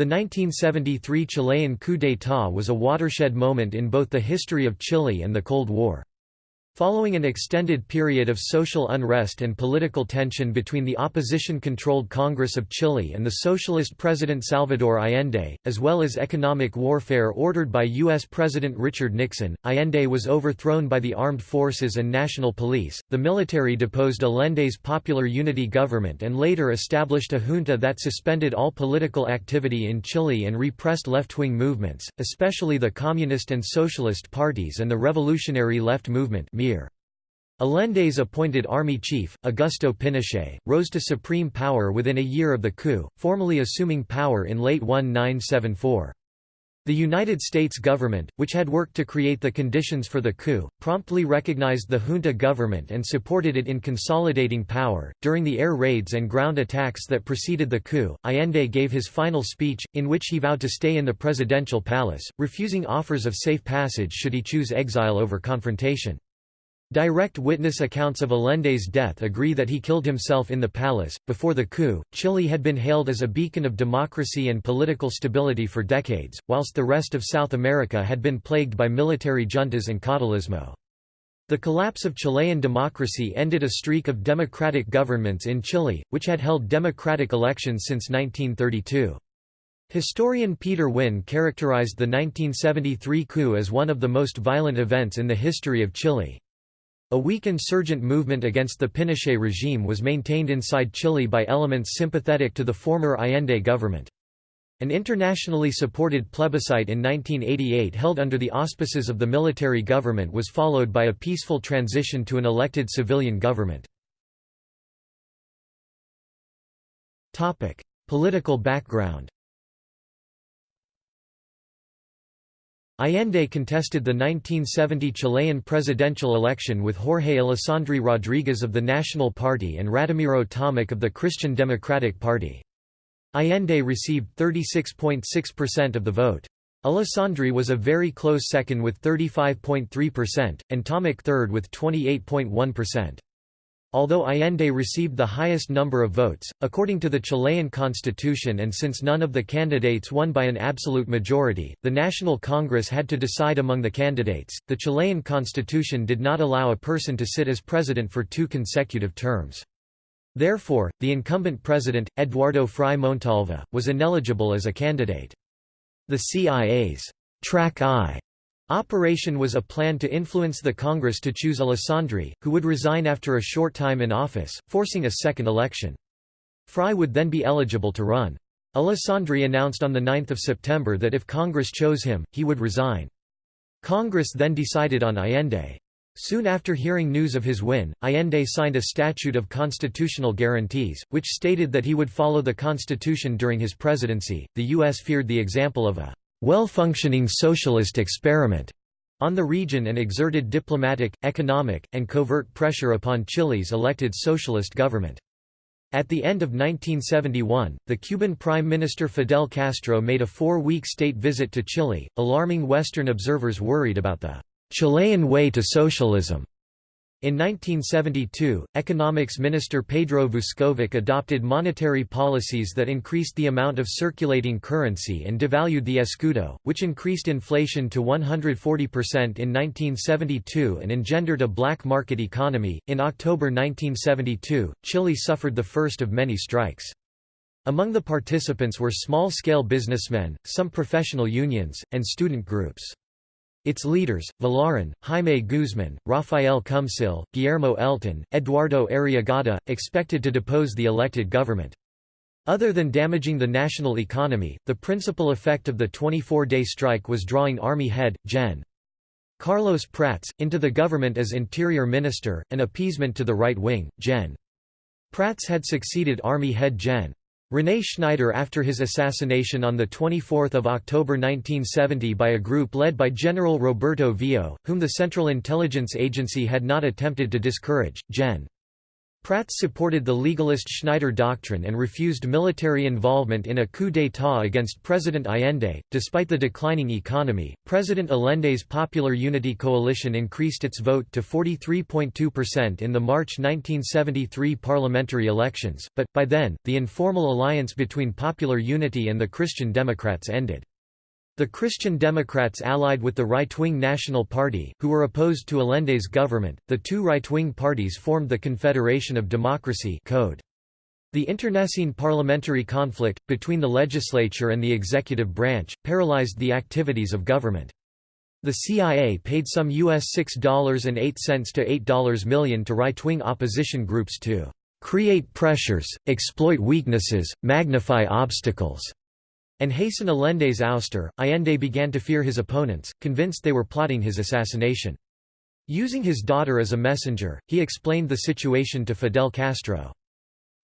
The 1973 Chilean coup d'état was a watershed moment in both the history of Chile and the Cold War. Following an extended period of social unrest and political tension between the opposition-controlled Congress of Chile and the socialist President Salvador Allende, as well as economic warfare ordered by U.S. President Richard Nixon, Allende was overthrown by the armed forces and national police. The military deposed Allende's Popular Unity government and later established a junta that suspended all political activity in Chile and repressed left-wing movements, especially the Communist and Socialist parties and the Revolutionary Left Movement Allende's appointed army chief, Augusto Pinochet, rose to supreme power within a year of the coup, formally assuming power in late 1974. The United States government, which had worked to create the conditions for the coup, promptly recognized the junta government and supported it in consolidating power. During the air raids and ground attacks that preceded the coup, Allende gave his final speech, in which he vowed to stay in the presidential palace, refusing offers of safe passage should he choose exile over confrontation. Direct witness accounts of Allende's death agree that he killed himself in the palace. Before the coup, Chile had been hailed as a beacon of democracy and political stability for decades, whilst the rest of South America had been plagued by military juntas and caudillismo. The collapse of Chilean democracy ended a streak of democratic governments in Chile, which had held democratic elections since 1932. Historian Peter Winn characterized the 1973 coup as one of the most violent events in the history of Chile. A weak insurgent movement against the Pinochet regime was maintained inside Chile by elements sympathetic to the former Allende government. An internationally supported plebiscite in 1988 held under the auspices of the military government was followed by a peaceful transition to an elected civilian government. Political background Allende contested the 1970 Chilean presidential election with Jorge Alessandri Rodriguez of the National Party and Radomiro Tomic of the Christian Democratic Party. Allende received 36.6% of the vote. Alessandri was a very close second with 35.3%, and Tomic third with 28.1%. Although Allende received the highest number of votes, according to the Chilean constitution and since none of the candidates won by an absolute majority, the National Congress had to decide among the candidates. The Chilean constitution did not allow a person to sit as president for two consecutive terms. Therefore, the incumbent president, Eduardo Frei Montalva, was ineligible as a candidate. The CIA's track I Operation was a plan to influence the Congress to choose Alessandri, who would resign after a short time in office, forcing a second election. Frei would then be eligible to run. Alessandri announced on 9 September that if Congress chose him, he would resign. Congress then decided on Allende. Soon after hearing news of his win, Allende signed a statute of constitutional guarantees, which stated that he would follow the constitution during his presidency. The U.S. feared the example of a well-functioning socialist experiment on the region and exerted diplomatic, economic, and covert pressure upon Chile's elected socialist government. At the end of 1971, the Cuban Prime Minister Fidel Castro made a four-week state visit to Chile, alarming Western observers worried about the Chilean way to socialism. In 1972, Economics Minister Pedro Vuskovic adopted monetary policies that increased the amount of circulating currency and devalued the escudo, which increased inflation to 140% in 1972 and engendered a black market economy. In October 1972, Chile suffered the first of many strikes. Among the participants were small-scale businessmen, some professional unions, and student groups. Its leaders, Vilarín, Jaime Guzman, Rafael Cumsille, Guillermo Elton, Eduardo Arriagada, expected to depose the elected government. Other than damaging the national economy, the principal effect of the 24-day strike was drawing Army head, Gen. Carlos Prats, into the government as interior minister, an appeasement to the right wing. Gen. Prats had succeeded Army head Gen. René Schneider after his assassination on 24 October 1970 by a group led by General Roberto Viaux, whom the Central Intelligence Agency had not attempted to discourage, Gen. Prats supported the legalist Schneider Doctrine and refused military involvement in a coup d'état against President Allende. Despite the declining economy, President Allende's Popular Unity Coalition increased its vote to 43.2% in the March 1973 parliamentary elections, but, by then, the informal alliance between Popular Unity and the Christian Democrats ended. The Christian Democrats allied with the right-wing National Party, who were opposed to Allende's government. The two right-wing parties formed the Confederation of Democracy Code. The internecine parliamentary conflict, between the legislature and the executive branch, paralyzed the activities of government. The CIA paid some US $6.08 to $8 million to right-wing opposition groups to "...create pressures, exploit weaknesses, magnify obstacles." And hasten Allende's ouster, Allende began to fear his opponents, convinced they were plotting his assassination. Using his daughter as a messenger, he explained the situation to Fidel Castro.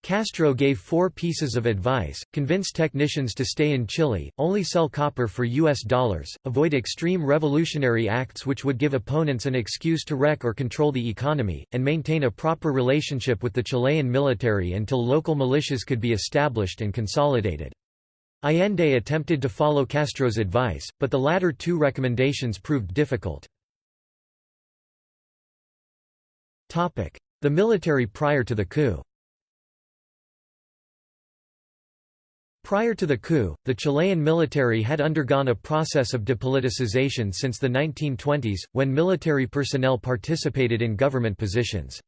Castro gave four pieces of advice, convince technicians to stay in Chile, only sell copper for US dollars, avoid extreme revolutionary acts which would give opponents an excuse to wreck or control the economy, and maintain a proper relationship with the Chilean military until local militias could be established and consolidated. Allende attempted to follow Castro's advice, but the latter two recommendations proved difficult. The military prior to the coup Prior to the coup, the Chilean military had undergone a process of depoliticization since the 1920s, when military personnel participated in government positions.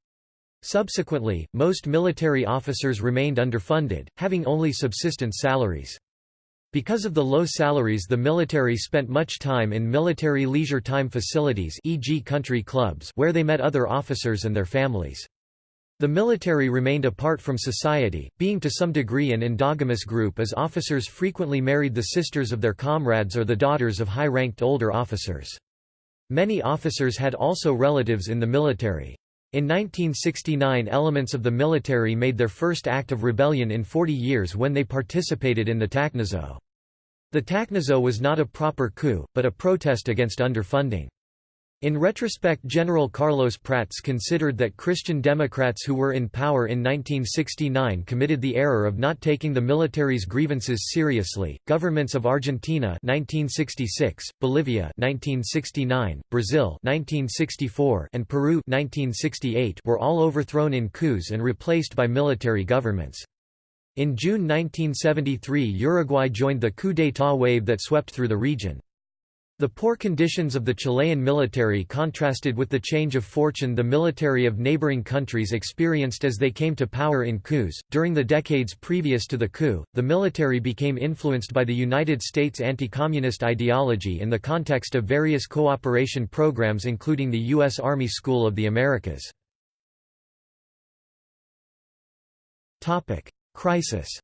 Subsequently, most military officers remained underfunded, having only subsistence salaries. Because of the low salaries the military spent much time in military leisure time facilities e.g. country clubs where they met other officers and their families. The military remained apart from society, being to some degree an endogamous group as officers frequently married the sisters of their comrades or the daughters of high-ranked older officers. Many officers had also relatives in the military. In 1969 elements of the military made their first act of rebellion in 40 years when they participated in the Tacnazo. The Tacnazo was not a proper coup, but a protest against underfunding. In retrospect General Carlos Prats considered that Christian Democrats who were in power in 1969 committed the error of not taking the military's grievances seriously. Governments of Argentina 1966, Bolivia 1969, Brazil 1964, and Peru 1968 were all overthrown in coups and replaced by military governments. In June 1973 Uruguay joined the coup d'état wave that swept through the region. The poor conditions of the Chilean military contrasted with the change of fortune the military of neighboring countries experienced as they came to power in coups. During the decades previous to the coup, the military became influenced by the United States anti-communist ideology in the context of various cooperation programs including the U.S. Army School of the Americas. Crisis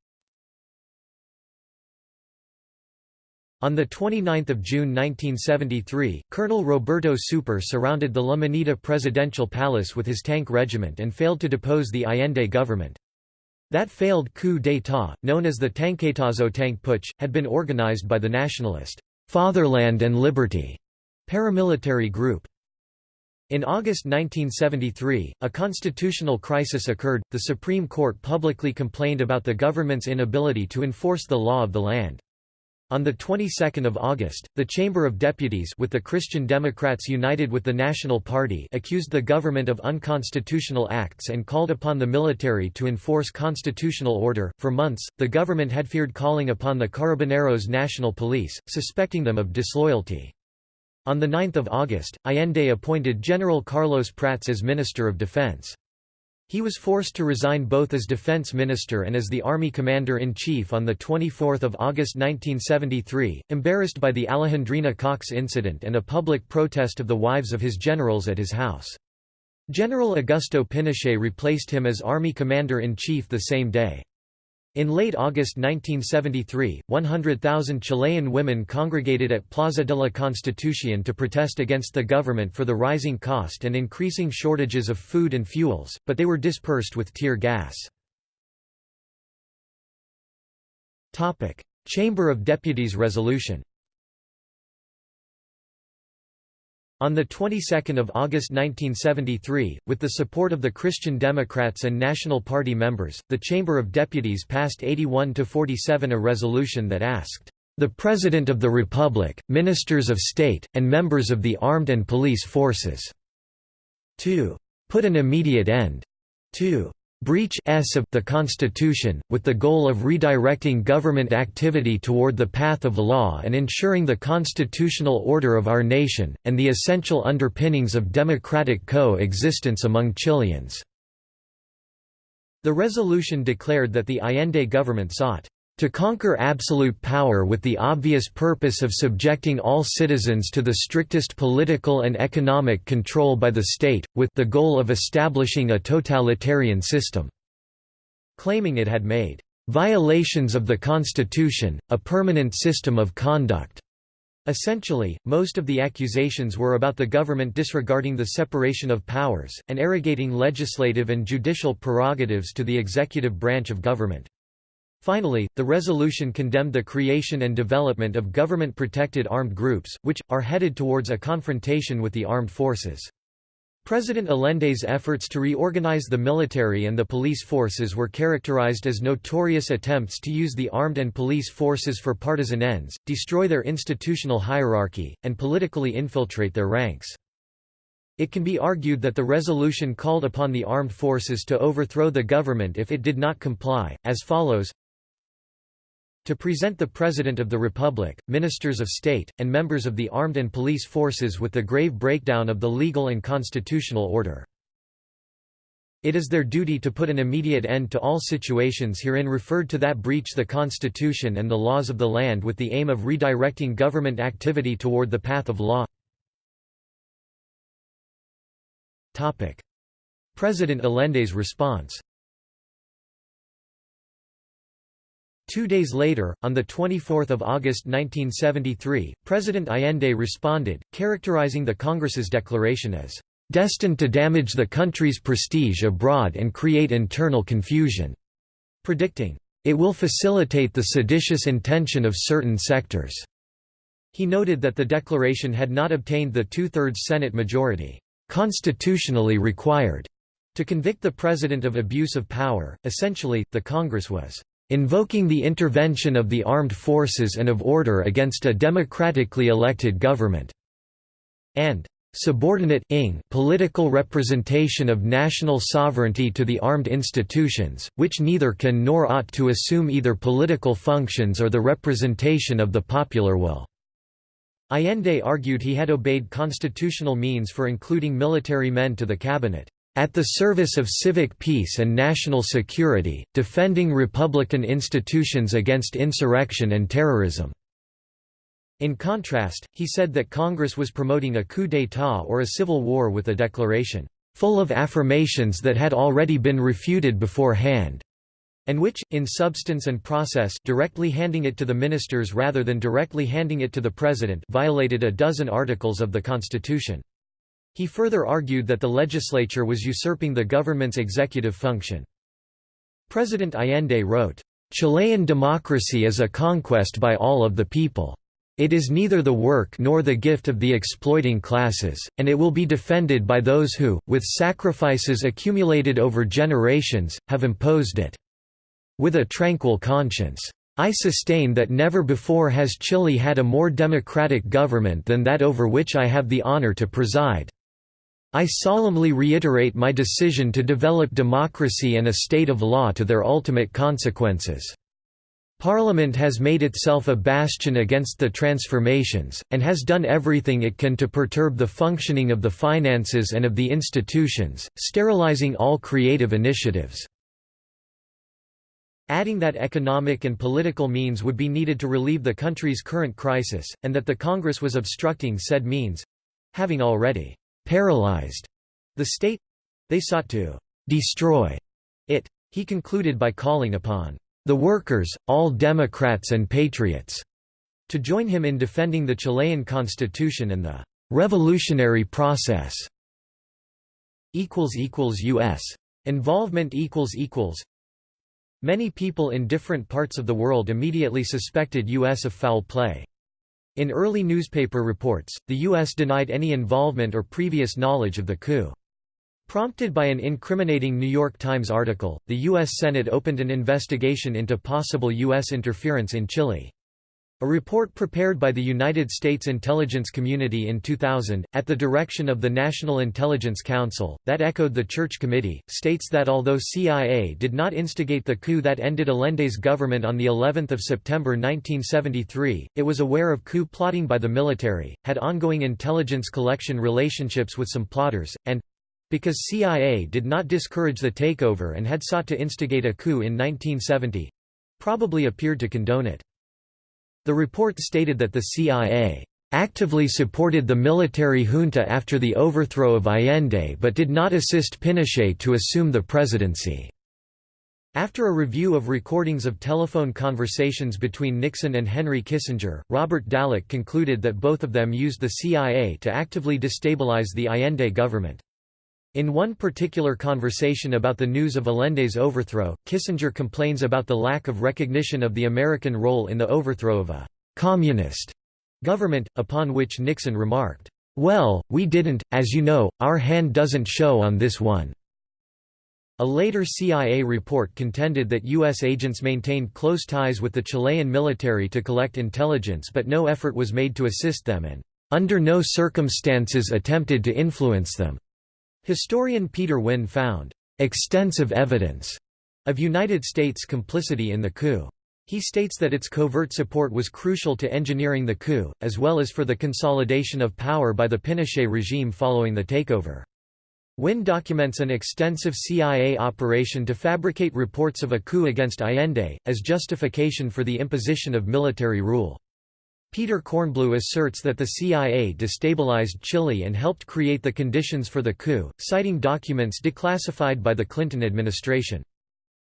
On 29 June 1973, Colonel Roberto Souper surrounded the La Moneda presidential palace with his tank regiment and failed to depose the Allende government. That failed coup d'état, known as the Tanquetazo tank putsch, had been organized by the nationalist Fatherland and Liberty paramilitary group. In August 1973, a constitutional crisis occurred. The Supreme Court publicly complained about the government's inability to enforce the law of the land. On the 22nd of August, the Chamber of Deputies with the Christian Democrats united with the National Party accused the government of unconstitutional acts and called upon the military to enforce constitutional order. For months, the government had feared calling upon the Carabineros National Police, suspecting them of disloyalty. On 9 August, Allende appointed General Carlos Prats as Minister of Defense. He was forced to resign both as defense minister and as the army commander-in-chief on 24 August 1973, embarrassed by the Alejandrina Cox incident and a public protest of the wives of his generals at his house. General Augusto Pinochet replaced him as army commander-in-chief the same day. In late August 1973, 100,000 Chilean women congregated at Plaza de la Constitución to protest against the government for the rising cost and increasing shortages of food and fuels, but they were dispersed with tear gas. Chamber of Deputies resolution On the 22nd of August 1973, with the support of the Christian Democrats and National Party members, the Chamber of Deputies passed 81 to 47 a resolution that asked the President of the Republic, Ministers of State, and members of the armed and police forces to put an immediate end to breach s of the Constitution, with the goal of redirecting government activity toward the path of law and ensuring the constitutional order of our nation, and the essential underpinnings of democratic co-existence among Chileans." The resolution declared that the Allende government sought to conquer absolute power with the obvious purpose of subjecting all citizens to the strictest political and economic control by the state, with the goal of establishing a totalitarian system", claiming it had made "...violations of the Constitution, a permanent system of conduct." Essentially, most of the accusations were about the government disregarding the separation of powers, and arrogating legislative and judicial prerogatives to the executive branch of government. Finally, the resolution condemned the creation and development of government-protected armed groups, which, are headed towards a confrontation with the armed forces. President Allende's efforts to reorganize the military and the police forces were characterized as notorious attempts to use the armed and police forces for partisan ends, destroy their institutional hierarchy, and politically infiltrate their ranks. It can be argued that the resolution called upon the armed forces to overthrow the government if it did not comply, as follows to present the President of the Republic, Ministers of State, and members of the armed and police forces with the grave breakdown of the legal and constitutional order. It is their duty to put an immediate end to all situations herein referred to that breach the Constitution and the laws of the land with the aim of redirecting government activity toward the path of law. President Allende's response Two days later, on 24 August 1973, President Allende responded, characterizing the Congress's declaration as, "...destined to damage the country's prestige abroad and create internal confusion," predicting, "...it will facilitate the seditious intention of certain sectors." He noted that the declaration had not obtained the two-thirds Senate majority, "...constitutionally required," to convict the president of abuse of power. Essentially, the Congress was invoking the intervention of the armed forces and of order against a democratically elected government", and subordinate ing political representation of national sovereignty to the armed institutions, which neither can nor ought to assume either political functions or the representation of the popular will." Allende argued he had obeyed constitutional means for including military men to the cabinet at the service of civic peace and national security, defending republican institutions against insurrection and terrorism." In contrast, he said that Congress was promoting a coup d'état or a civil war with a declaration, "...full of affirmations that had already been refuted beforehand." and which, in substance and process directly handing it to the ministers rather than directly handing it to the president violated a dozen articles of the Constitution. He further argued that the legislature was usurping the government's executive function. President Allende wrote, "...Chilean democracy is a conquest by all of the people. It is neither the work nor the gift of the exploiting classes, and it will be defended by those who, with sacrifices accumulated over generations, have imposed it. With a tranquil conscience. I sustain that never before has Chile had a more democratic government than that over which I have the honor to preside. I solemnly reiterate my decision to develop democracy and a state of law to their ultimate consequences. Parliament has made itself a bastion against the transformations, and has done everything it can to perturb the functioning of the finances and of the institutions, sterilizing all creative initiatives. Adding that economic and political means would be needed to relieve the country's current crisis, and that the Congress was obstructing said means—having already paralyzed the state they sought to destroy it. He concluded by calling upon the workers, all Democrats and patriots, to join him in defending the Chilean constitution and the revolutionary process. U.S. Involvement Many people in different parts of the world immediately suspected U.S. of foul play. In early newspaper reports, the U.S. denied any involvement or previous knowledge of the coup. Prompted by an incriminating New York Times article, the U.S. Senate opened an investigation into possible U.S. interference in Chile. A report prepared by the United States intelligence community in 2000, at the direction of the National Intelligence Council, that echoed the Church Committee, states that although CIA did not instigate the coup that ended Allende's government on of September 1973, it was aware of coup plotting by the military, had ongoing intelligence collection relationships with some plotters, and because CIA did not discourage the takeover and had sought to instigate a coup in 1970 probably appeared to condone it. The report stated that the CIA actively supported the military junta after the overthrow of Allende but did not assist Pinochet to assume the presidency. After a review of recordings of telephone conversations between Nixon and Henry Kissinger, Robert Dallek concluded that both of them used the CIA to actively destabilize the Allende government. In one particular conversation about the news of Allende's overthrow, Kissinger complains about the lack of recognition of the American role in the overthrow of a «communist» government, upon which Nixon remarked, "'Well, we didn't, as you know, our hand doesn't show on this one.'" A later CIA report contended that U.S. agents maintained close ties with the Chilean military to collect intelligence but no effort was made to assist them and, "'under no circumstances attempted to influence them.'" Historian Peter Winn found extensive evidence of United States complicity in the coup. He states that its covert support was crucial to engineering the coup, as well as for the consolidation of power by the Pinochet regime following the takeover. Winn documents an extensive CIA operation to fabricate reports of a coup against Allende, as justification for the imposition of military rule. Peter Kornbluh asserts that the CIA destabilized Chile and helped create the conditions for the coup, citing documents declassified by the Clinton administration.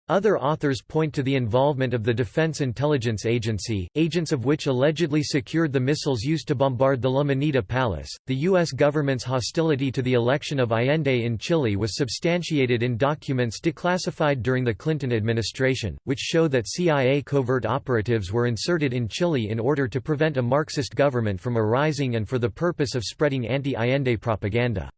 Other authors point to the involvement of the Defense Intelligence Agency, agents of which allegedly secured the missiles used to bombard the La Moneda Palace. The U.S. government's hostility to the election of Allende in Chile was substantiated in documents declassified during the Clinton administration, which show that CIA covert operatives were inserted in Chile in order to prevent a Marxist government from arising and for the purpose of spreading anti Allende propaganda.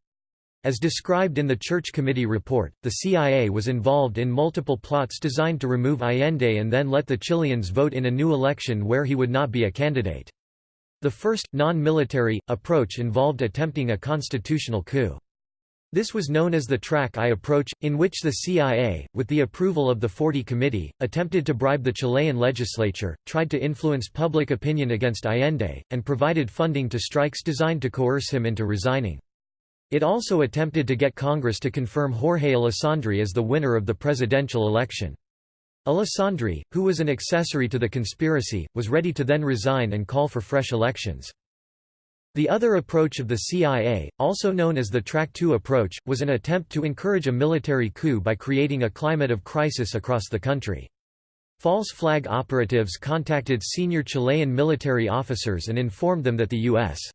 As described in the Church Committee report, the CIA was involved in multiple plots designed to remove Allende and then let the Chileans vote in a new election where he would not be a candidate. The first, non-military, approach involved attempting a constitutional coup. This was known as the Track I approach, in which the CIA, with the approval of the 40 Committee, attempted to bribe the Chilean legislature, tried to influence public opinion against Allende, and provided funding to strikes designed to coerce him into resigning. It also attempted to get Congress to confirm Jorge Alessandri as the winner of the presidential election. Alessandri, who was an accessory to the conspiracy, was ready to then resign and call for fresh elections. The other approach of the CIA, also known as the Track 2 approach, was an attempt to encourage a military coup by creating a climate of crisis across the country. False flag operatives contacted senior Chilean military officers and informed them that the U.S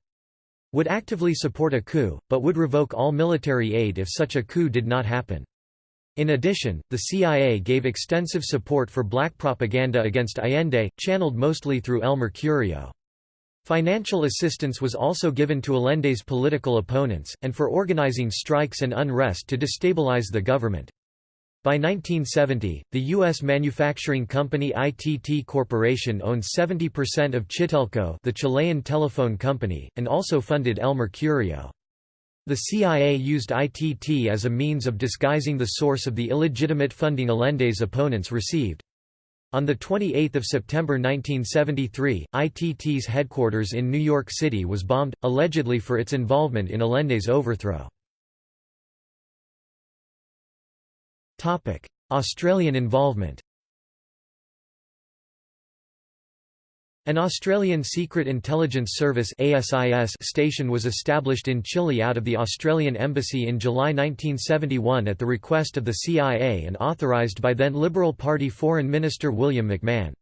would actively support a coup, but would revoke all military aid if such a coup did not happen. In addition, the CIA gave extensive support for black propaganda against Allende, channeled mostly through El Mercurio. Financial assistance was also given to Allende's political opponents, and for organizing strikes and unrest to destabilize the government. By 1970, the U.S. manufacturing company ITT Corporation owned 70% of Chitelco the Chilean telephone company, and also funded El Mercurio. The CIA used ITT as a means of disguising the source of the illegitimate funding Allende's opponents received. On 28 September 1973, ITT's headquarters in New York City was bombed, allegedly for its involvement in Allende's overthrow. Australian involvement An Australian Secret Intelligence Service station was established in Chile out of the Australian Embassy in July 1971 at the request of the CIA and authorised by then Liberal Party Foreign Minister William McMahon.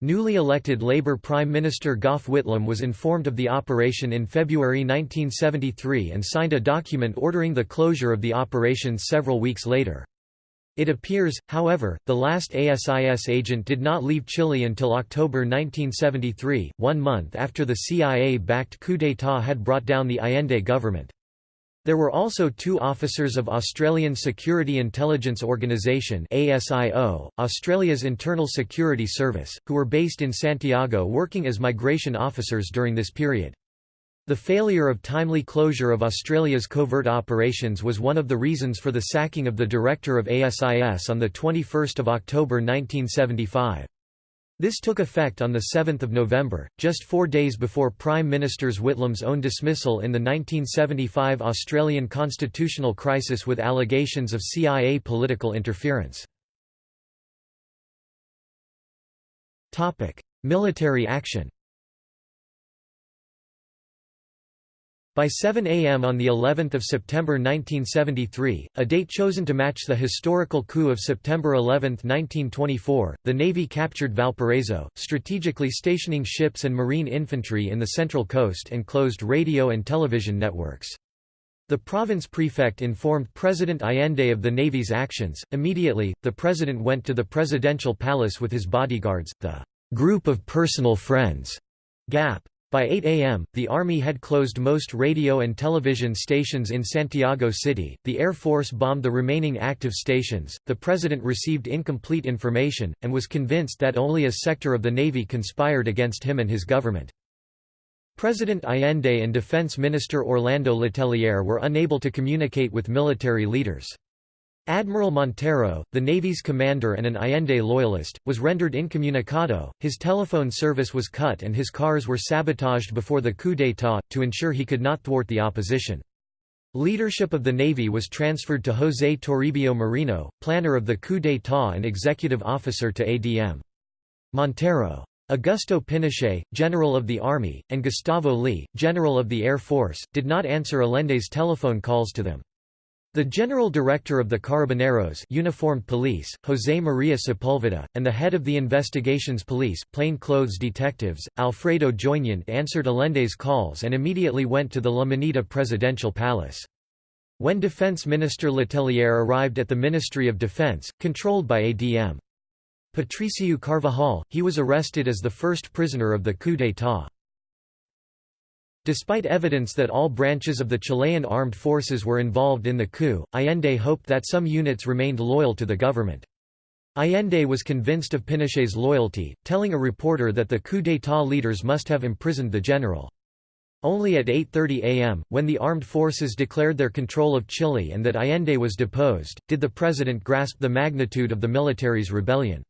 Newly elected Labour Prime Minister Gough Whitlam was informed of the operation in February 1973 and signed a document ordering the closure of the operation several weeks later. It appears, however, the last ASIS agent did not leave Chile until October 1973, one month after the CIA-backed coup d'état had brought down the Allende government. There were also two officers of Australian Security Intelligence Organisation ASIO, Australia's Internal Security Service, who were based in Santiago working as migration officers during this period. The failure of timely closure of Australia's covert operations was one of the reasons for the sacking of the director of ASIS on 21 October 1975. This took effect on 7 November, just four days before Prime Minister Whitlam's own dismissal in the 1975 Australian constitutional crisis with allegations of CIA political interference. Military action By 7 a.m. on the 11th of September 1973, a date chosen to match the historical coup of September 11, 1924, the Navy captured Valparaiso, strategically stationing ships and marine infantry in the Central Coast and closed radio and television networks. The province prefect informed President Allende of the Navy's actions. Immediately, the president went to the presidential palace with his bodyguards, the group of personal friends, GAP. By 8 a.m., the Army had closed most radio and television stations in Santiago City, the Air Force bombed the remaining active stations, the President received incomplete information, and was convinced that only a sector of the Navy conspired against him and his government. President Allende and Defense Minister Orlando Letelier were unable to communicate with military leaders. Admiral Montero, the Navy's commander and an Allende loyalist, was rendered incommunicado, his telephone service was cut and his cars were sabotaged before the coup d'état, to ensure he could not thwart the opposition. Leadership of the Navy was transferred to José Toribio Merino, planner of the coup d'état and executive officer to ADM. Montero. Augusto Pinochet, general of the Army, and Gustavo Leigh, general of the Air Force, did not answer Allende's telephone calls to them. The General Director of the Carabineros Uniformed Police, José María Sepúlveda, and the head of the Investigations Police plainclothes detectives, Alfredo Joignant answered Allende's calls and immediately went to the La Moneda presidential palace. When Defense Minister Letelier arrived at the Ministry of Defense, controlled by ADM. Patricio Carvajal, he was arrested as the first prisoner of the coup d'état. Despite evidence that all branches of the Chilean armed forces were involved in the coup, Allende hoped that some units remained loyal to the government. Allende was convinced of Pinochet's loyalty, telling a reporter that the coup d'état leaders must have imprisoned the general. Only at 8.30 am, when the armed forces declared their control of Chile and that Allende was deposed, did the president grasp the magnitude of the military's rebellion.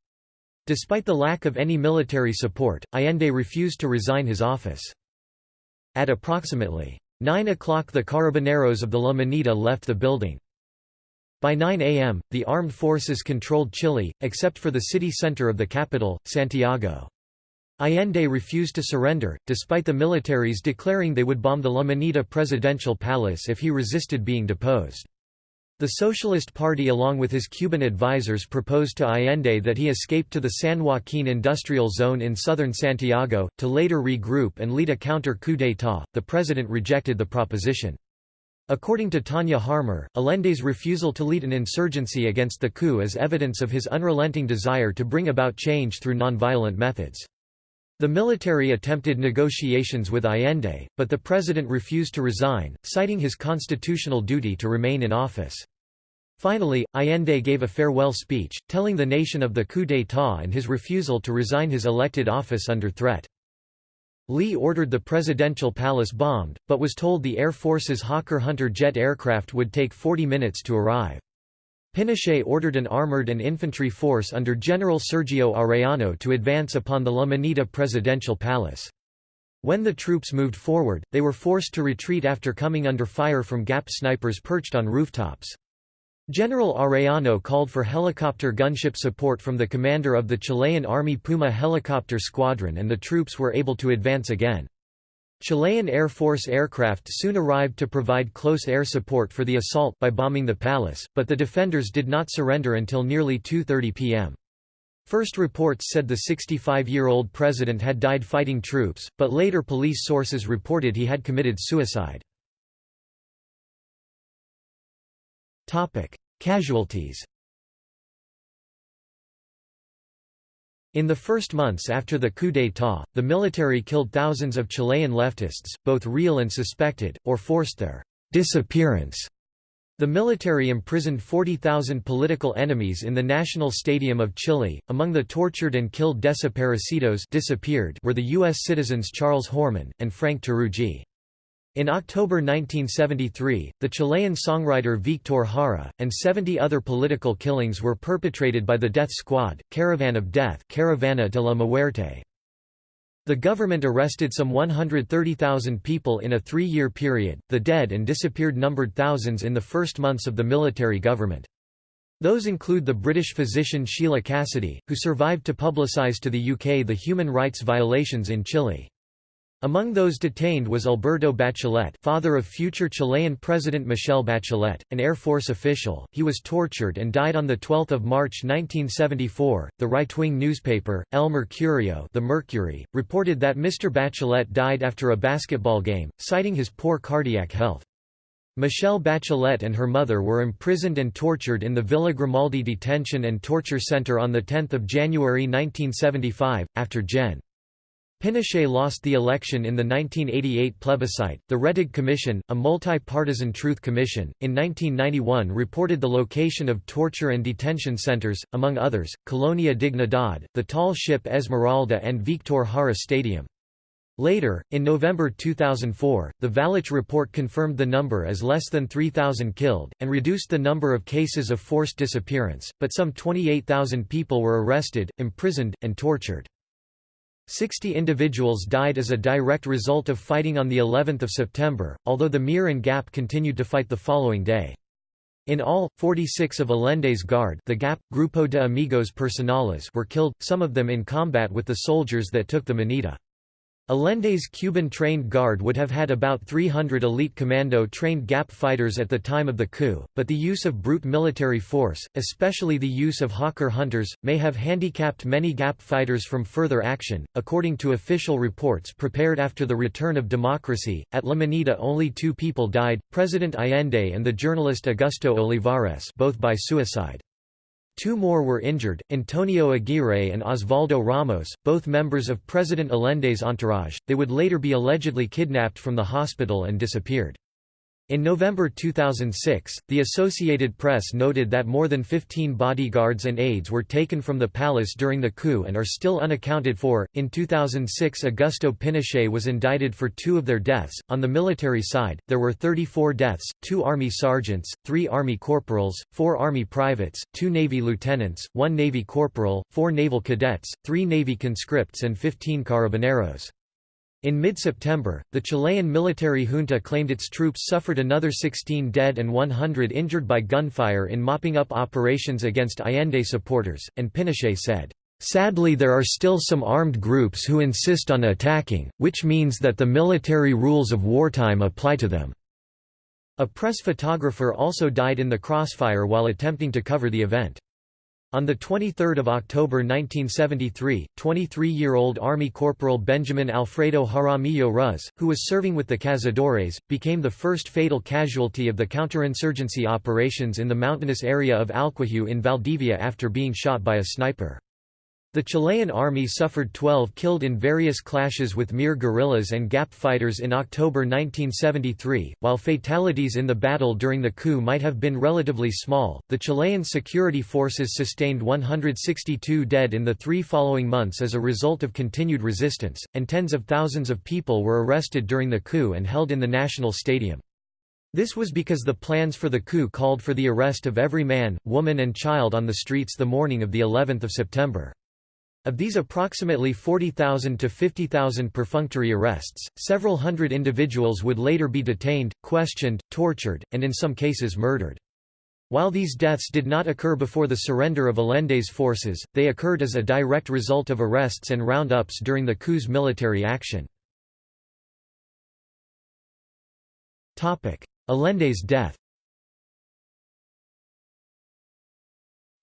Despite the lack of any military support, Allende refused to resign his office. At approximately 9 o'clock the carabineros of the La left the building. By 9 a.m., the armed forces controlled Chile, except for the city center of the capital, Santiago. Allende refused to surrender, despite the militaries declaring they would bomb the La presidential palace if he resisted being deposed. The Socialist Party along with his Cuban advisers proposed to Allende that he escape to the San Joaquin industrial zone in southern Santiago, to later regroup and lead a counter-coup d'état. The president rejected the proposition. According to Tanya Harmer, Allende's refusal to lead an insurgency against the coup is evidence of his unrelenting desire to bring about change through nonviolent methods. The military attempted negotiations with Allende, but the president refused to resign, citing his constitutional duty to remain in office. Finally, Allende gave a farewell speech, telling the nation of the coup d'état and his refusal to resign his elected office under threat. Leigh ordered the presidential palace bombed, but was told the Air Force's Hawker Hunter jet aircraft would take 40 minutes to arrive. Pinochet ordered an armored and infantry force under General Sergio Arellano to advance upon the La Moneda presidential palace. When the troops moved forward, they were forced to retreat after coming under fire from GAP snipers perched on rooftops. General Arellano called for helicopter gunship support from the commander of the Chilean Army Puma helicopter squadron and the troops were able to advance again. Chilean Air Force aircraft soon arrived to provide close air support for the assault by bombing the palace, but the defenders did not surrender until nearly 2.30 p.m. First reports said the 65-year-old president had died fighting troops, but later police sources reported he had committed suicide. Topic: Casualties. In the first months after the coup d'état, the military killed thousands of Chilean leftists, both real and suspected, or forced their disappearance. The military imprisoned 40,000 political enemies in the National Stadium of Chile. Among the tortured and killed desaparecidos disappeared were the U.S. citizens Charles Horman, and Frank Teruggi. In October 1973, the Chilean songwriter Victor Jara, and 70 other political killings were perpetrated by the Death Squad, Caravan of Death Caravana de la Muerte. The government arrested some 130,000 people in a three-year period, the dead and disappeared numbered thousands in the first months of the military government. Those include the British physician Sheila Cassidy, who survived to publicise to the UK the human rights violations in Chile. Among those detained was Alberto Bachelet father of future Chilean President Michelle Bachelet, an Air Force official. He was tortured and died on 12 March 1974. The right-wing newspaper, El Mercurio the Mercury, reported that Mr. Bachelet died after a basketball game, citing his poor cardiac health. Michelle Bachelet and her mother were imprisoned and tortured in the Villa Grimaldi Detention and Torture Center on 10 January 1975, after Gen. Pinochet lost the election in the 1988 plebiscite. The Rettig Commission, a multi-partisan truth commission, in 1991 reported the location of torture and detention centers, among others, Colonia Dignidad, the tall ship Esmeralda and Victor Jara Stadium. Later, in November 2004, the Valech report confirmed the number as less than 3,000 killed, and reduced the number of cases of forced disappearance, but some 28,000 people were arrested, imprisoned, and tortured. Sixty individuals died as a direct result of fighting on the 11th of September, although the Mir and GAP continued to fight the following day. In all, 46 of Allende's guard the GAP, Grupo de Amigos Personales were killed, some of them in combat with the soldiers that took the Moneda. Allende's Cuban-trained guard would have had about 300 elite commando-trained GAP fighters at the time of the coup, but the use of brute military force, especially the use of Hawker hunters, may have handicapped many GAP fighters from further action. According to official reports prepared after the return of democracy, at La Moneda only two people died, President Allende and the journalist Augusto Olivares both by suicide. Two more were injured, Antonio Aguirre and Osvaldo Ramos, both members of President Allende's entourage. They would later be allegedly kidnapped from the hospital and disappeared. In November 2006, the Associated Press noted that more than 15 bodyguards and aides were taken from the palace during the coup and are still unaccounted for. In 2006, Augusto Pinochet was indicted for two of their deaths. On the military side, there were 34 deaths two Army sergeants, three Army corporals, four Army privates, two Navy lieutenants, one Navy corporal, four naval cadets, three Navy conscripts, and 15 carabineros. In mid-September, the Chilean military junta claimed its troops suffered another 16 dead and 100 injured by gunfire in mopping up operations against Allende supporters, and Pinochet said, "...sadly there are still some armed groups who insist on attacking, which means that the military rules of wartime apply to them." A press photographer also died in the crossfire while attempting to cover the event. On 23 October 1973, 23-year-old Army Corporal Benjamin Alfredo Jaramillo Ruz, who was serving with the Cazadores, became the first fatal casualty of the counterinsurgency operations in the mountainous area of Alquihue in Valdivia after being shot by a sniper. The Chilean army suffered 12 killed in various clashes with Mir guerrillas and GAP fighters in October 1973. While fatalities in the battle during the coup might have been relatively small, the Chilean security forces sustained 162 dead in the three following months as a result of continued resistance, and tens of thousands of people were arrested during the coup and held in the national stadium. This was because the plans for the coup called for the arrest of every man, woman and child on the streets the morning of the 11th of September. Of these approximately 40,000 to 50,000 perfunctory arrests, several hundred individuals would later be detained, questioned, tortured, and in some cases murdered. While these deaths did not occur before the surrender of Allende's forces, they occurred as a direct result of arrests and roundups during the coup's military action. Allende's death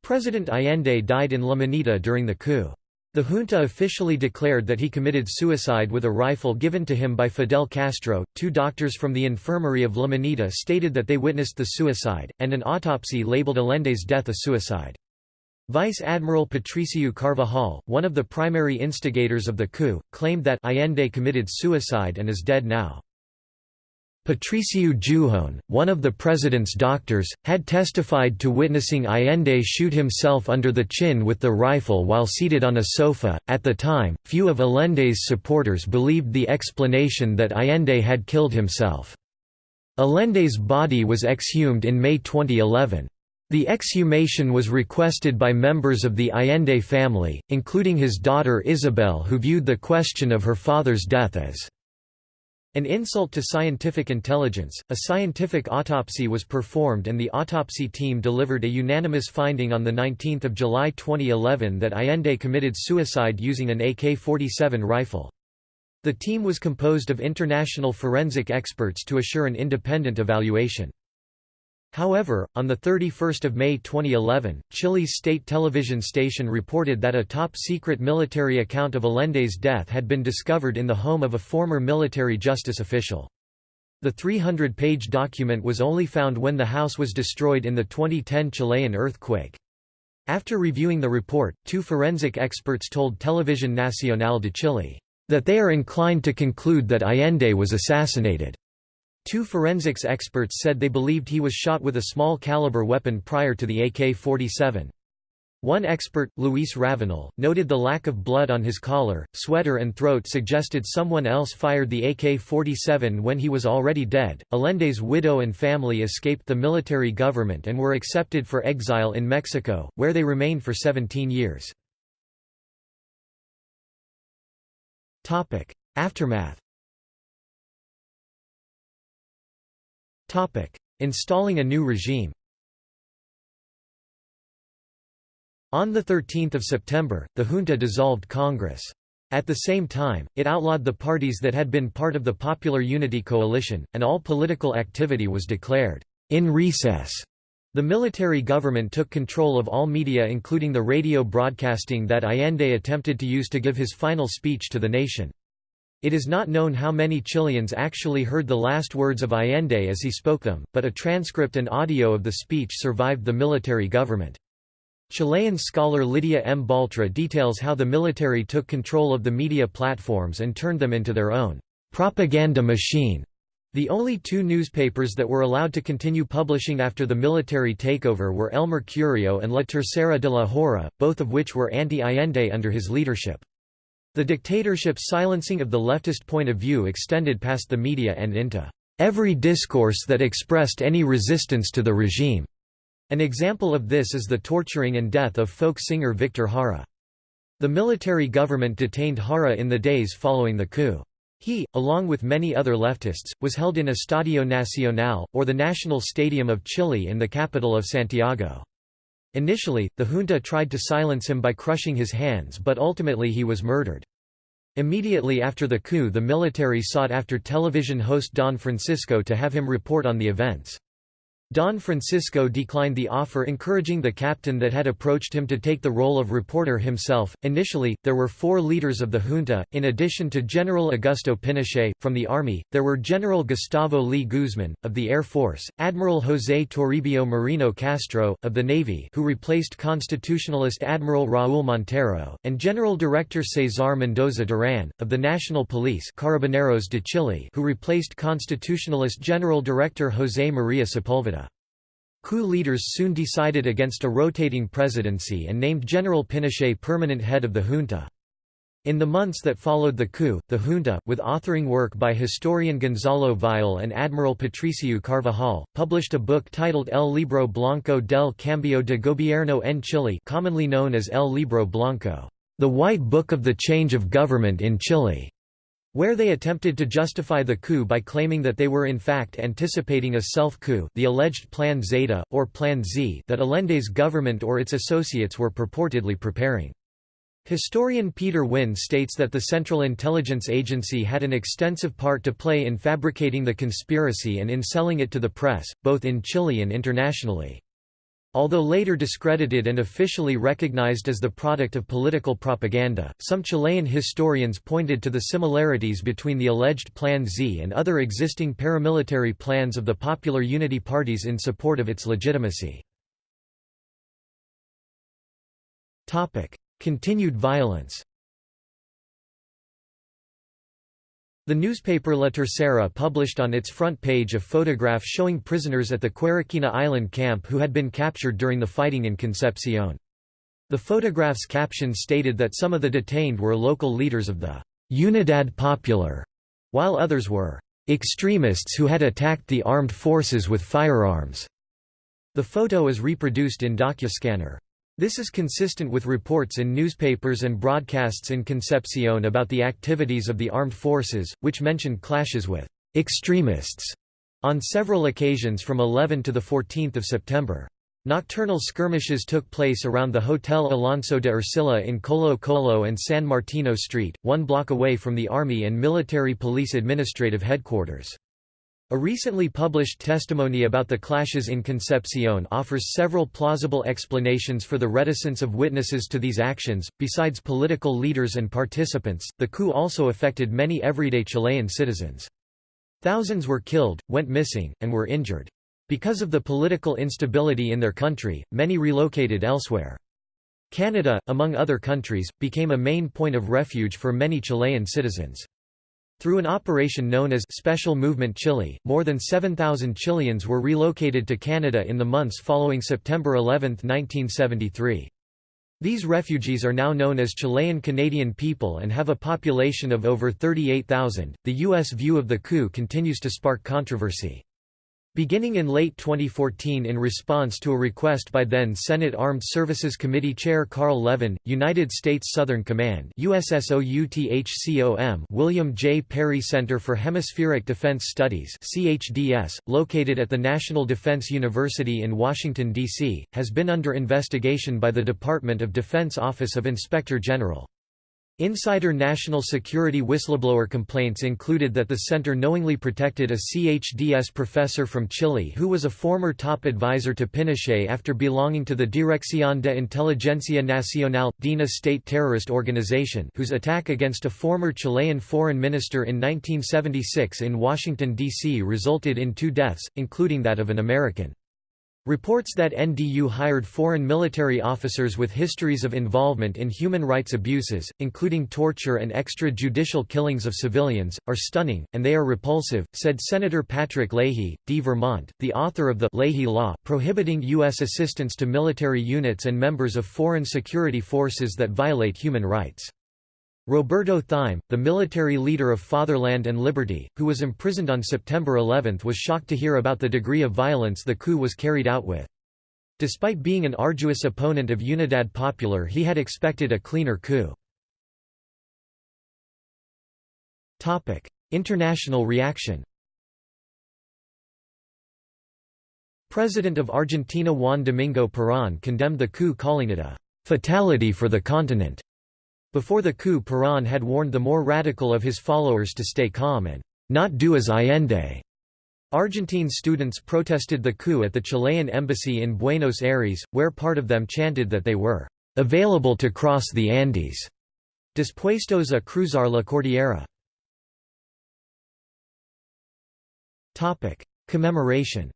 President Allende died in La Moneda during the coup. The junta officially declared that he committed suicide with a rifle given to him by Fidel Castro. Two doctors from the infirmary of La Moneda stated that they witnessed the suicide, and an autopsy labeled Allende's death a suicide. Vice Admiral Patricio Carvajal, one of the primary instigators of the coup, claimed that Allende committed suicide and is dead now. Patricio Guijón, one of the president's doctors, had testified to witnessing Allende shoot himself under the chin with the rifle while seated on a sofa. At the time, few of Allende's supporters believed the explanation that Allende had killed himself. Allende's body was exhumed in May 2011. The exhumation was requested by members of the Allende family, including his daughter Isabel who viewed the question of her father's death as an insult to scientific intelligence. A scientific autopsy was performed and the autopsy team delivered a unanimous finding on 19 July 2011 that Allende committed suicide using an AK-47 rifle. The team was composed of international forensic experts to assure an independent evaluation. However, on 31 May 2011, Chile's state television station reported that a top-secret military account of Allende's death had been discovered in the home of a former military justice official. The 300-page document was only found when the house was destroyed in the 2010 Chilean earthquake. After reviewing the report, two forensic experts told Televisión Nacional de Chile, "...that they are inclined to conclude that Allende was assassinated." Two forensics experts said they believed he was shot with a small-caliber weapon prior to the AK-47. One expert, Luis Ravanal, noted the lack of blood on his collar, sweater and throat suggested someone else fired the AK-47 when he was already dead. Allende's widow and family escaped the military government and were accepted for exile in Mexico, where they remained for 17 years. Aftermath Installing a new regime On 13 September, the junta dissolved Congress. At the same time, it outlawed the parties that had been part of the Popular Unity Coalition, and all political activity was declared in recess. The military government took control of all media including the radio broadcasting that Allende attempted to use to give his final speech to the nation. It is not known how many Chileans actually heard the last words of Allende as he spoke them, but a transcript and audio of the speech survived the military government. Chilean scholar Lydia M. Baltra details how the military took control of the media platforms and turned them into their own propaganda machine. The only two newspapers that were allowed to continue publishing after the military takeover were El Mercurio and La Tercera de la Hora, both of which were anti-Allende under his leadership. The dictatorship's silencing of the leftist point of view extended past the media and into every discourse that expressed any resistance to the regime. An example of this is the torturing and death of folk singer Victor Jara. The military government detained Jara in the days following the coup. He, along with many other leftists, was held in Estadio Nacional, or the National Stadium of Chile in the capital of Santiago. Initially, the junta tried to silence him by crushing his hands but ultimately he was murdered. Immediately after the coup the military sought after television host Don Francisco to have him report on the events. Don Francisco declined the offer, encouraging the captain that had approached him to take the role of reporter himself. Initially, there were four leaders of the junta, in addition to General Augusto Pinochet. From the army, there were General Gustavo Leigh Guzman, of the Air Force, Admiral José Toribio Merino Castro, of the Navy, who replaced constitutionalist Admiral Raúl Montero, and General Director Cesar Mendoza Duran, of the National Police Carabineros de Chile, who replaced constitutionalist General Director José María Sepúlveda. Coup leaders soon decided against a rotating presidency and named General Pinochet permanent head of the junta. In the months that followed the coup, the junta, with authoring work by historian Gonzalo Vial and Admiral Patricio Carvajal, published a book titled El Libro Blanco del Cambio de Gobierno en Chile commonly known as El Libro Blanco, the White Book of the Change of Government in Chile where they attempted to justify the coup by claiming that they were in fact anticipating a self-coup the alleged Plan Zeta, or Plan Z that Allende's government or its associates were purportedly preparing. Historian Peter Winn states that the Central Intelligence Agency had an extensive part to play in fabricating the conspiracy and in selling it to the press, both in Chile and internationally. Although later discredited and officially recognized as the product of political propaganda, some Chilean historians pointed to the similarities between the alleged Plan Z and other existing paramilitary plans of the Popular Unity parties in support of its legitimacy. Continued violence The newspaper La Tercera published on its front page a photograph showing prisoners at the Quiriquina Island camp who had been captured during the fighting in Concepcion. The photograph's caption stated that some of the detained were local leaders of the Unidad Popular, while others were extremists who had attacked the armed forces with firearms. The photo is reproduced in DocuScanner. This is consistent with reports in newspapers and broadcasts in Concepcion about the activities of the armed forces, which mentioned clashes with extremists on several occasions from 11 to 14 September. Nocturnal skirmishes took place around the Hotel Alonso de Ercilla in Colo Colo and San Martino Street, one block away from the Army and Military Police Administrative Headquarters. A recently published testimony about the clashes in Concepcion offers several plausible explanations for the reticence of witnesses to these actions. Besides political leaders and participants, the coup also affected many everyday Chilean citizens. Thousands were killed, went missing, and were injured. Because of the political instability in their country, many relocated elsewhere. Canada, among other countries, became a main point of refuge for many Chilean citizens. Through an operation known as Special Movement Chile, more than 7,000 Chileans were relocated to Canada in the months following September 11, 1973. These refugees are now known as Chilean Canadian people and have a population of over 38,000. The U.S. view of the coup continues to spark controversy. Beginning in late 2014 in response to a request by then Senate Armed Services Committee Chair Carl Levin, United States Southern Command William J. Perry Center for Hemispheric Defense Studies CHDS, located at the National Defense University in Washington, D.C., has been under investigation by the Department of Defense Office of Inspector General. Insider national security whistleblower complaints included that the center knowingly protected a CHDS professor from Chile who was a former top advisor to Pinochet after belonging to the Dirección de Inteligencia Nacional, DINA state terrorist organization whose attack against a former Chilean foreign minister in 1976 in Washington, D.C. resulted in two deaths, including that of an American. Reports that NDU hired foreign military officers with histories of involvement in human rights abuses, including torture and extrajudicial killings of civilians, are stunning, and they are repulsive, said Senator Patrick Leahy, D. Vermont, the author of the Leahy Law prohibiting U.S. assistance to military units and members of foreign security forces that violate human rights. Roberto Thieme, the military leader of Fatherland and Liberty, who was imprisoned on September 11 was shocked to hear about the degree of violence the coup was carried out with. Despite being an arduous opponent of Unidad Popular he had expected a cleaner coup. International reaction President of Argentina Juan Domingo Perón condemned the coup calling it a «fatality for the continent». Before the coup Perón had warned the more radical of his followers to stay calm and not do as Allende. Argentine students protested the coup at the Chilean embassy in Buenos Aires, where part of them chanted that they were available to cross the Andes, dispuestos a cruzar la cordillera. Commemoration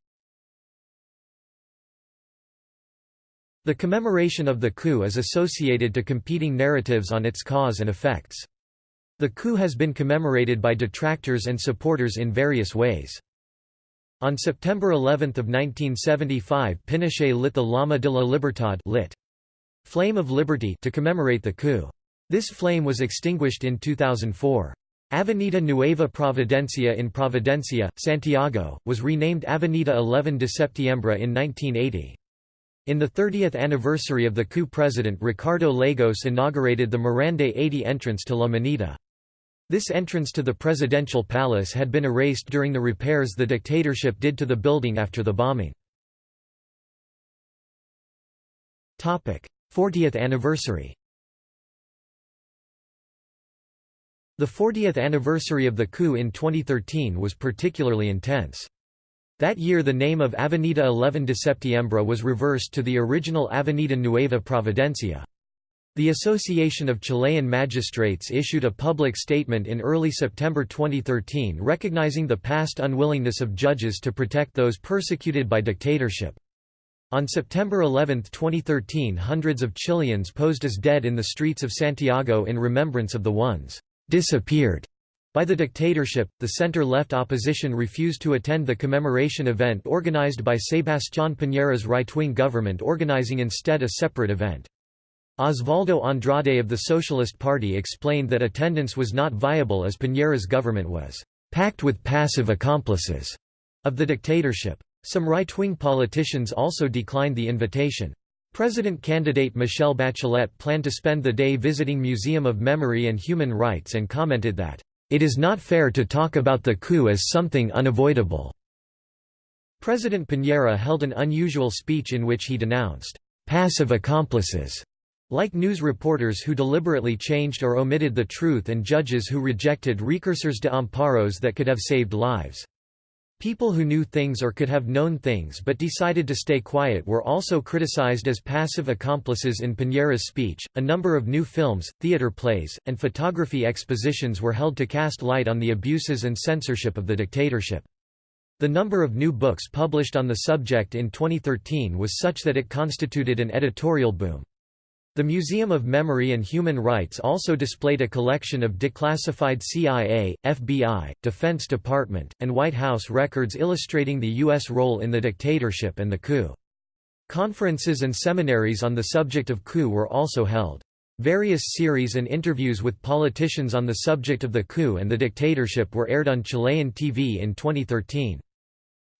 The commemoration of the coup is associated to competing narratives on its cause and effects. The coup has been commemorated by detractors and supporters in various ways. On September 11 of 1975 Pinochet lit the Llama de la Libertad lit. Flame of Liberty to commemorate the coup. This flame was extinguished in 2004. Avenida Nueva Providencia in Providencia, Santiago, was renamed Avenida 11 de Septiembre in 1980. In the 30th anniversary of the coup President Ricardo Lagos inaugurated the Morandé 80 entrance to La Moneda. This entrance to the presidential palace had been erased during the repairs the dictatorship did to the building after the bombing. 40th anniversary The 40th anniversary of the coup in 2013 was particularly intense. That year the name of Avenida 11 de Septiembre was reversed to the original Avenida Nueva Providencia. The Association of Chilean Magistrates issued a public statement in early September 2013 recognizing the past unwillingness of judges to protect those persecuted by dictatorship. On September 11, 2013 hundreds of Chileans posed as dead in the streets of Santiago in remembrance of the ones disappeared by the dictatorship. The center-left opposition refused to attend the commemoration event organized by Sebastián Piñera's right-wing government organizing instead a separate event. Osvaldo Andrade of the Socialist Party explained that attendance was not viable as Piñera's government was packed with passive accomplices of the dictatorship. Some right-wing politicians also declined the invitation. President candidate Michelle Bachelet planned to spend the day visiting Museum of Memory and Human Rights and commented that, "...it is not fair to talk about the coup as something unavoidable." President Piñera held an unusual speech in which he denounced, "...passive accomplices." Like news reporters who deliberately changed or omitted the truth and judges who rejected recursores de amparos that could have saved lives. People who knew things or could have known things but decided to stay quiet were also criticized as passive accomplices in Piñera's speech. A number of new films, theater plays, and photography expositions were held to cast light on the abuses and censorship of the dictatorship. The number of new books published on the subject in 2013 was such that it constituted an editorial boom. The Museum of Memory and Human Rights also displayed a collection of declassified CIA, FBI, Defense Department, and White House records illustrating the U.S. role in the dictatorship and the coup. Conferences and seminaries on the subject of coup were also held. Various series and interviews with politicians on the subject of the coup and the dictatorship were aired on Chilean TV in 2013.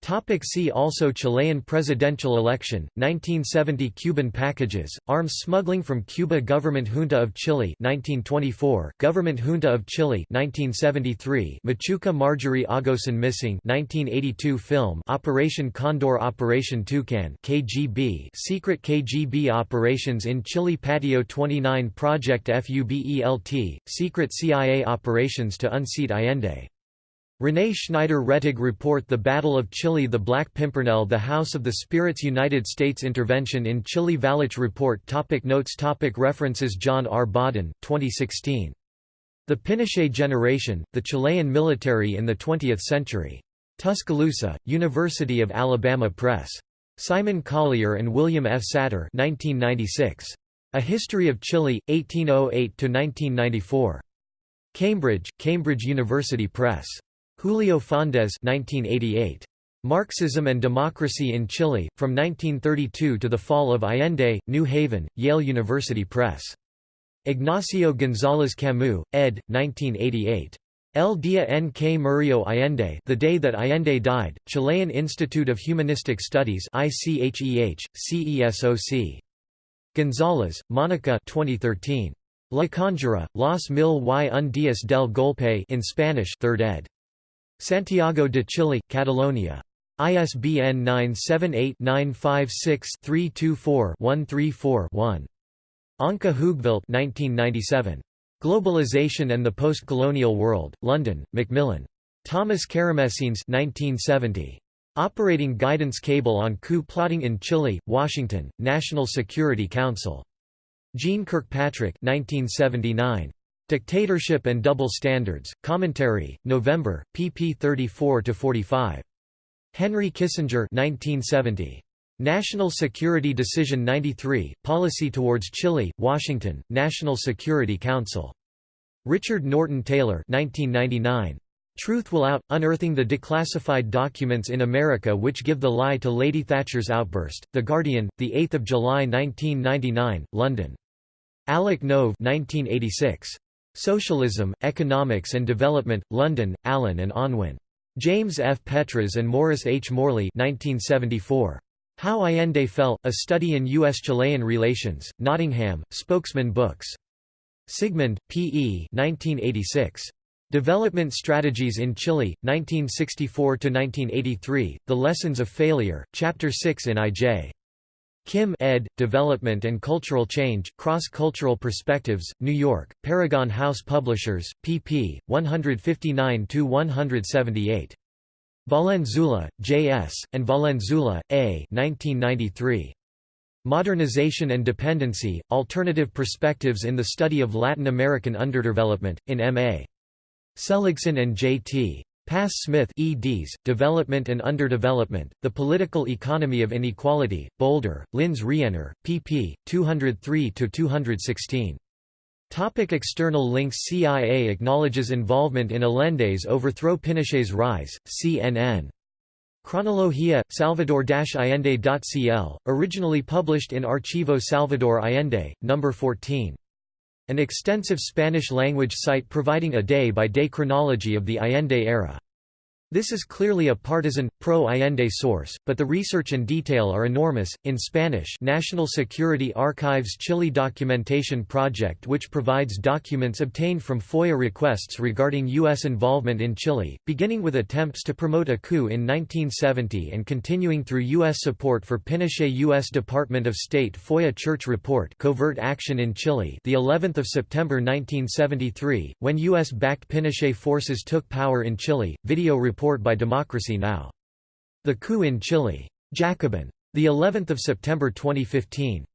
Topic see also Chilean presidential election, 1970 Cuban packages, arms smuggling from Cuba Government Junta of Chile 1924, Government Junta of Chile 1973, Machuca Marjorie Agosin missing 1982 film Operation Condor Operation Toucan KGB secret KGB operations in Chile Patio 29 Project FUBELT, secret CIA operations to unseat Allende René Schneider Rettig report The Battle of Chile The Black Pimpernel The House of the Spirits United States intervention in Chile Valech report topic Notes topic References John R. Bawden, 2016. The Pinochet Generation, The Chilean Military in the Twentieth Century. Tuscaloosa, University of Alabama Press. Simon Collier and William F. Sater 1996. A History of Chile, 1808–1994. Cambridge, Cambridge University Press. Julio Faúndez 1988. Marxism and Democracy in Chile, From 1932 to the Fall of Allende, New Haven, Yale University Press. Ignacio González Camus, ed. 1988. El Día en que murió Allende The Day That Allende Died, Chilean Institute of Humanistic Studies ICHEH, CESOC. González, Mónica 2013. La Conjura, Los Mil y un días del Golpe in Spanish 3rd ed. Santiago de Chile, Catalonia. ISBN 978-956-324-134-1. Ankie Hoogvelt 1997. Globalization and the Post-Colonial World, London, Macmillan. Thomas Karamessines 1970. Operating Guidance Cable on Coup Plotting in Chile, Washington, National Security Council. Jeane Kirkpatrick 1979. Dictatorship and Double Standards, Commentary, November, pp 34–45. Henry Kissinger 1970. National Security Decision 93, Policy Towards Chile, Washington, National Security Council. Richard Norton Taylor 1999. Truth Will Out – Unearthing the Declassified Documents in America Which Give the Lie to Lady Thatcher's Outburst, The Guardian, 8 July 1999, London. Alec Nove 1986. Socialism, Economics and Development, London, Allen and Unwin. James F. Petras and Morris H. Morley 1974. How Allende Fell, A Study in U.S.-Chilean Relations, Nottingham, Spokesman Books. Sigmund, P. E. 1986. Development Strategies in Chile, 1964–1983, The Lessons of Failure, Chapter 6 in I.J. Kim ed., Development and Cultural Change, Cross-Cultural Perspectives, New York, Paragon House Publishers, pp. 159–178. Valenzuela, J. S., and Valenzuela, A. 1993. Modernization and Dependency, Alternative Perspectives in the Study of Latin American Underdevelopment, in M.A. Seligson and J.T. Pass Smith eds, Development and Underdevelopment, The Political Economy of Inequality, Boulder, Lynne Rienner, pp. 203–216. Topic external links CIA acknowledges involvement in Allende's overthrow Pinochet's rise, CNN. Cronología, salvador-allende.cl, originally published in Archivo Salvador Allende, No. 14. An extensive Spanish-language site providing a day-by-day -day chronology of the Allende era. This is clearly a partisan, pro-Allende source, but the research and detail are enormous. In Spanish, National Security Archives Chile Documentation Project, which provides documents obtained from FOIA requests regarding U.S. involvement in Chile, beginning with attempts to promote a coup in 1970 and continuing through U.S. support for Pinochet. U.S. Department of State FOIA Church Report, Covert Action in Chile, the 11th of September 1973, when U.S.-backed Pinochet forces took power in Chile. Video report report by Democracy Now! The Coup in Chile. Jacobin. The 11th of September 2015.